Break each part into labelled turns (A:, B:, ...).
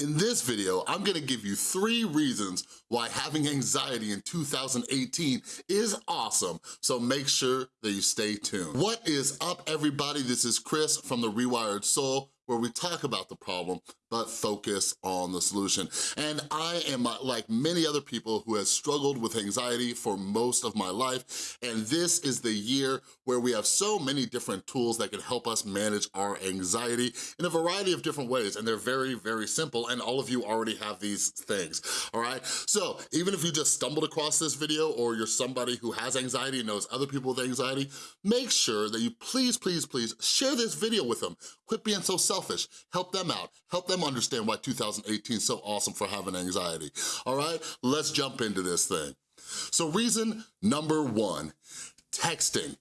A: In this video, I'm gonna give you three reasons why having anxiety in 2018 is awesome, so make sure that you stay tuned. What is up, everybody? This is Chris from The Rewired Soul, where we talk about the problem, but focus on the solution. And I am uh, like many other people who has struggled with anxiety for most of my life, and this is the year where we have so many different tools that can help us manage our anxiety in a variety of different ways, and they're very, very simple, and all of you already have these things, all right? So even if you just stumbled across this video or you're somebody who has anxiety and knows other people with anxiety, make sure that you please, please, please share this video with them. Quit being so selfish. Help them out. Help them understand why 2018 is so awesome for having anxiety. All right, let's jump into this thing. So reason number one, texting.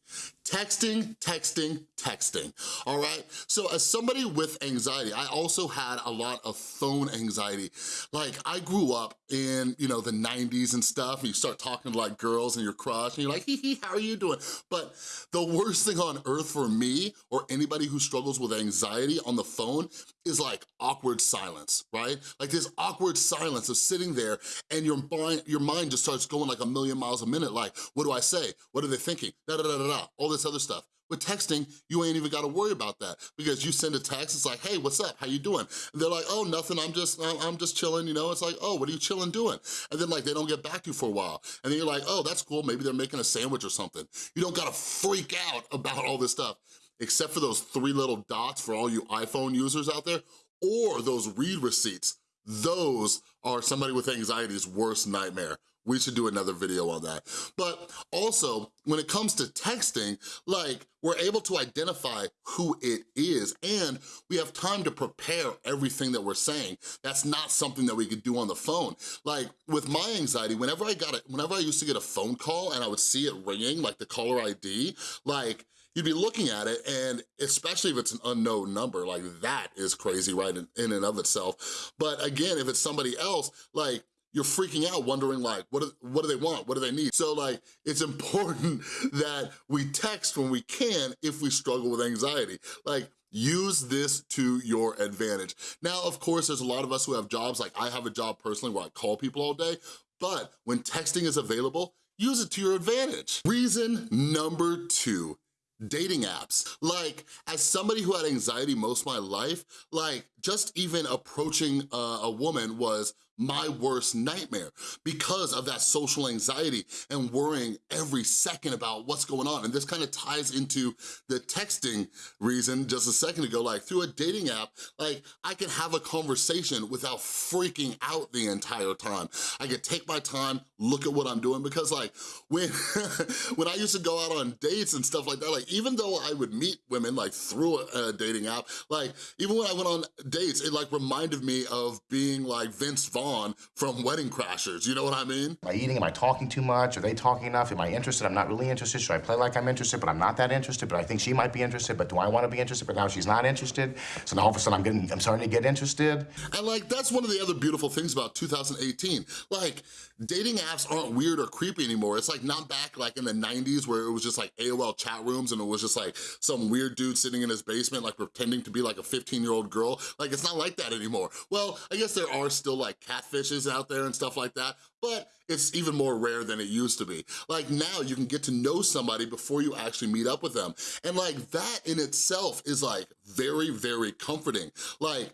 A: Texting, texting, texting, all right? So as somebody with anxiety, I also had a lot of phone anxiety. Like I grew up in, you know, the 90s and stuff, and you start talking to like girls and your crush, and you're like, hee hee, how are you doing? But the worst thing on earth for me, or anybody who struggles with anxiety on the phone, is like awkward silence, right? Like this awkward silence of sitting there and your mind, your mind just starts going like a million miles a minute, like, what do I say? What are they thinking? Da da da da da, all this other stuff. With texting, you ain't even gotta worry about that because you send a text, it's like, hey, what's up, how you doing? And they're like, oh, nothing, I'm just, I'm just chilling, you know? It's like, oh, what are you chilling doing? And then like, they don't get back to you for a while. And then you're like, oh, that's cool, maybe they're making a sandwich or something. You don't gotta freak out about all this stuff except for those three little dots for all you iPhone users out there, or those read receipts. Those are somebody with anxiety's worst nightmare. We should do another video on that. But also, when it comes to texting, like, we're able to identify who it is and we have time to prepare everything that we're saying. That's not something that we could do on the phone. Like, with my anxiety, whenever I got it, whenever I used to get a phone call and I would see it ringing, like the caller ID, like, you'd be looking at it and especially if it's an unknown number, like that is crazy right in, in and of itself. But again, if it's somebody else, like you're freaking out wondering like, what do, what do they want? What do they need? So like, it's important that we text when we can if we struggle with anxiety. Like, use this to your advantage. Now, of course, there's a lot of us who have jobs, like I have a job personally where I call people all day, but when texting is available, use it to your advantage. Reason number two, dating apps. Like, as somebody who had anxiety most of my life, like, just even approaching uh, a woman was my worst nightmare because of that social anxiety and worrying every second about what's going on. And this kind of ties into the texting reason just a second ago, like through a dating app, like I can have a conversation without freaking out the entire time. I could take my time, look at what I'm doing because like when, when I used to go out on dates and stuff like that, like even though I would meet women like through a, a dating app, like even when I went on dates, it like reminded me of being like Vince Vaughn on from Wedding Crashers, you know what I mean?
B: Am I eating? Am I talking too much? Are they talking enough? Am I interested? I'm not really interested. Should I play like I'm interested, but I'm not that interested, but I think she might be interested, but do I want to be interested, but now she's not interested? So now all of a sudden I'm getting, I'm starting to get interested.
A: And like, that's one of the other beautiful things about 2018. Like, dating apps aren't weird or creepy anymore. It's like not back like in the 90s where it was just like AOL chat rooms and it was just like some weird dude sitting in his basement like pretending to be like a 15 year old girl. Like, it's not like that anymore. Well, I guess there are still like cat catfishes out there and stuff like that, but it's even more rare than it used to be. Like now you can get to know somebody before you actually meet up with them. And like that in itself is like very, very comforting. Like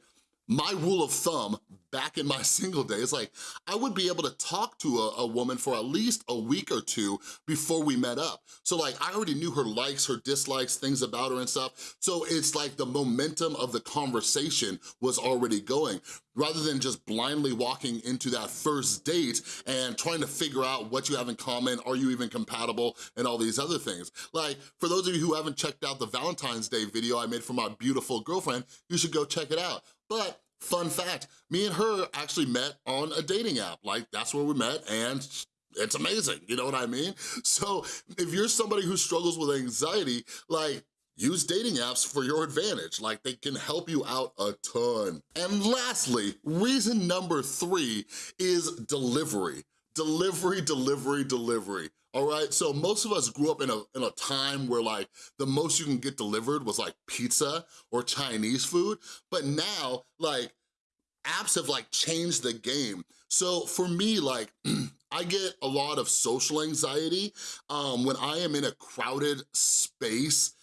A: my rule of thumb back in my single days, like I would be able to talk to a, a, woman for at least a week or two before we met up. So like I already knew her likes, her dislikes, things about her and stuff. So it's like the momentum of the conversation was already going rather than just blindly walking into that first date and trying to figure out what you have in common, are you even compatible, and all these other things. Like, for those of you who haven't checked out the Valentine's Day video I made for my beautiful girlfriend, you should go check it out. But fun fact, me and her actually met on a dating app. Like, that's where we met, and it's amazing, you know what I mean? So if you're somebody who struggles with anxiety, like, use dating apps for your advantage. Like, they can help you out a ton. And lastly, reason number three is delivery. Delivery, delivery, delivery all right? So most of us grew up in a, in a time where like the most you can get delivered was like pizza or Chinese food, but now like apps have like changed the game. So for me, like, I get a lot of social anxiety um, when I am in a crowded space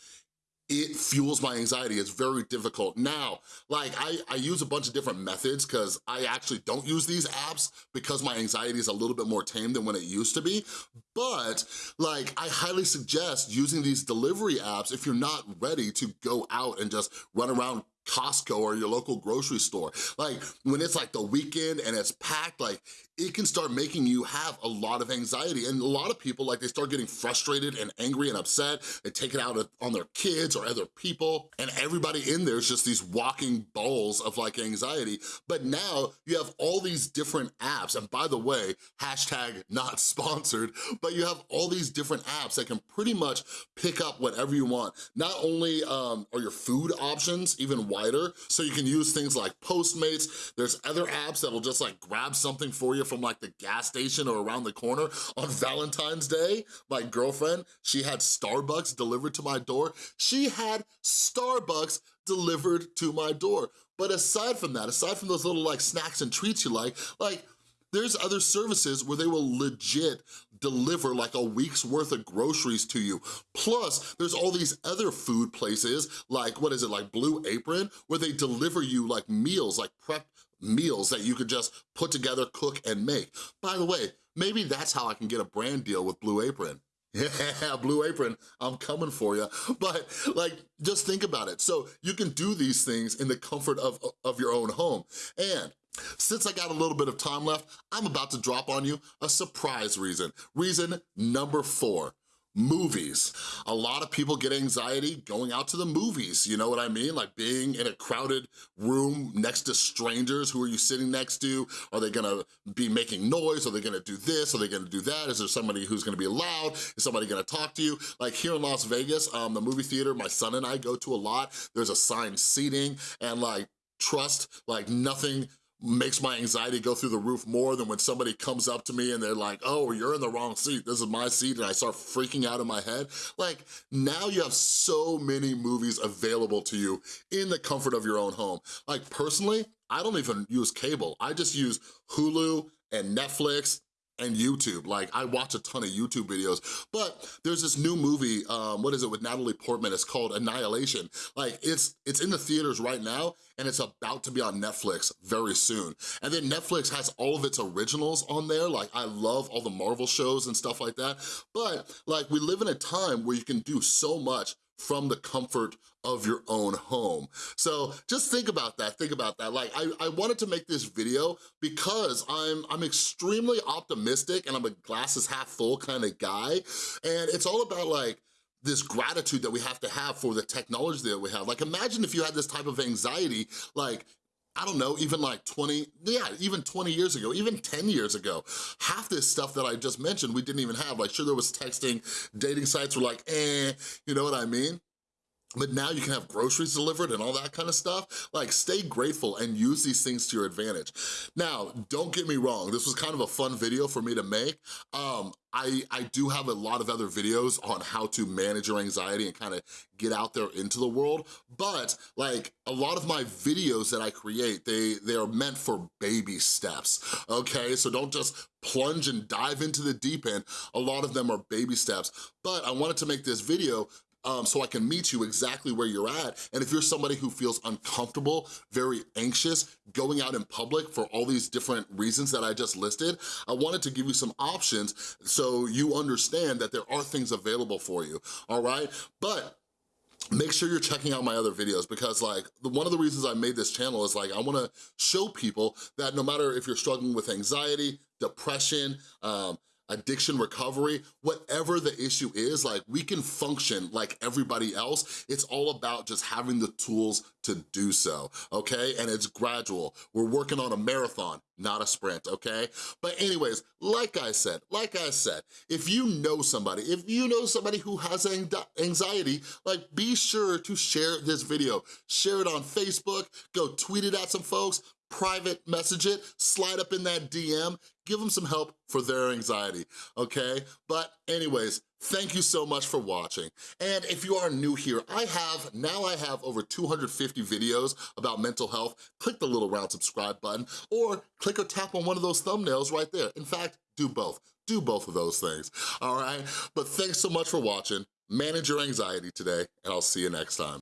A: it fuels my anxiety. It's very difficult. Now, like I, I use a bunch of different methods because I actually don't use these apps because my anxiety is a little bit more tame than when it used to be. But like, I highly suggest using these delivery apps if you're not ready to go out and just run around Costco or your local grocery store. Like when it's like the weekend and it's packed, like it can start making you have a lot of anxiety. And a lot of people, like they start getting frustrated and angry and upset. They take it out on their kids or other people. And everybody in there is just these walking balls of like anxiety. But now you have all these different apps. And by the way, hashtag not sponsored, but you have all these different apps that can pretty much pick up whatever you want. Not only um, are your food options even wider, so you can use things like Postmates. There's other apps that'll just like grab something for you from like the gas station or around the corner. On Valentine's Day, my girlfriend, she had Starbucks delivered to my door. She had Starbucks delivered to my door. But aside from that, aside from those little like snacks and treats you like, like there's other services where they will legit deliver like a week's worth of groceries to you. Plus, there's all these other food places, like, what is it, like Blue Apron, where they deliver you like meals, like prep meals that you could just put together, cook, and make. By the way, maybe that's how I can get a brand deal with Blue Apron. Yeah, Blue Apron, I'm coming for you. But like, just think about it. So you can do these things in the comfort of, of your own home. And since I got a little bit of time left, I'm about to drop on you a surprise reason. Reason number four, movies. A lot of people get anxiety going out to the movies, you know what I mean? Like being in a crowded room next to strangers, who are you sitting next to? Are they gonna be making noise? Are they gonna do this? Are they gonna do that? Is there somebody who's gonna be loud? Is somebody gonna talk to you? Like here in Las Vegas, um, the movie theater my son and I go to a lot, there's assigned seating and like, trust, like nothing makes my anxiety go through the roof more than when somebody comes up to me and they're like, oh, you're in the wrong seat, this is my seat, and I start freaking out in my head. Like, now you have so many movies available to you in the comfort of your own home. Like, personally, I don't even use cable. I just use Hulu and Netflix and YouTube. Like, I watch a ton of YouTube videos, but there's this new movie, um, what is it, with Natalie Portman, it's called Annihilation. Like, it's, it's in the theaters right now, and it's about to be on Netflix very soon. And then Netflix has all of its originals on there, like, I love all the Marvel shows and stuff like that, but, like, we live in a time where you can do so much from the comfort of your own home. So just think about that, think about that. Like I, I wanted to make this video because I'm, I'm extremely optimistic and I'm a glasses half full kind of guy. And it's all about like, this gratitude that we have to have for the technology that we have. Like imagine if you had this type of anxiety, like I don't know, even like 20, yeah, even 20 years ago, even 10 years ago. Half this stuff that I just mentioned, we didn't even have. Like, sure, there was texting, dating sites were like, eh, you know what I mean? But now you can have groceries delivered and all that kind of stuff. Like, stay grateful and use these things to your advantage. Now, don't get me wrong, this was kind of a fun video for me to make. Um, I, I do have a lot of other videos on how to manage your anxiety and kind of get out there into the world, but like a lot of my videos that I create, they, they are meant for baby steps, okay? So don't just plunge and dive into the deep end. A lot of them are baby steps, but I wanted to make this video um, so I can meet you exactly where you're at. And if you're somebody who feels uncomfortable, very anxious, going out in public for all these different reasons that I just listed, I wanted to give you some options so you understand that there are things available for you, all right? But make sure you're checking out my other videos because like one of the reasons I made this channel is like I wanna show people that no matter if you're struggling with anxiety, depression, um, addiction recovery, whatever the issue is, like we can function like everybody else. It's all about just having the tools to do so, okay? And it's gradual. We're working on a marathon, not a sprint, okay? But anyways, like I said, like I said, if you know somebody, if you know somebody who has anxiety, like be sure to share this video. Share it on Facebook, go tweet it at some folks, private message it, slide up in that DM, give them some help for their anxiety, okay? But anyways, thank you so much for watching. And if you are new here, I have, now I have over 250 videos about mental health. Click the little round subscribe button or click or tap on one of those thumbnails right there. In fact, do both. Do both of those things, all right? But thanks so much for watching. Manage your anxiety today, and I'll see you next time.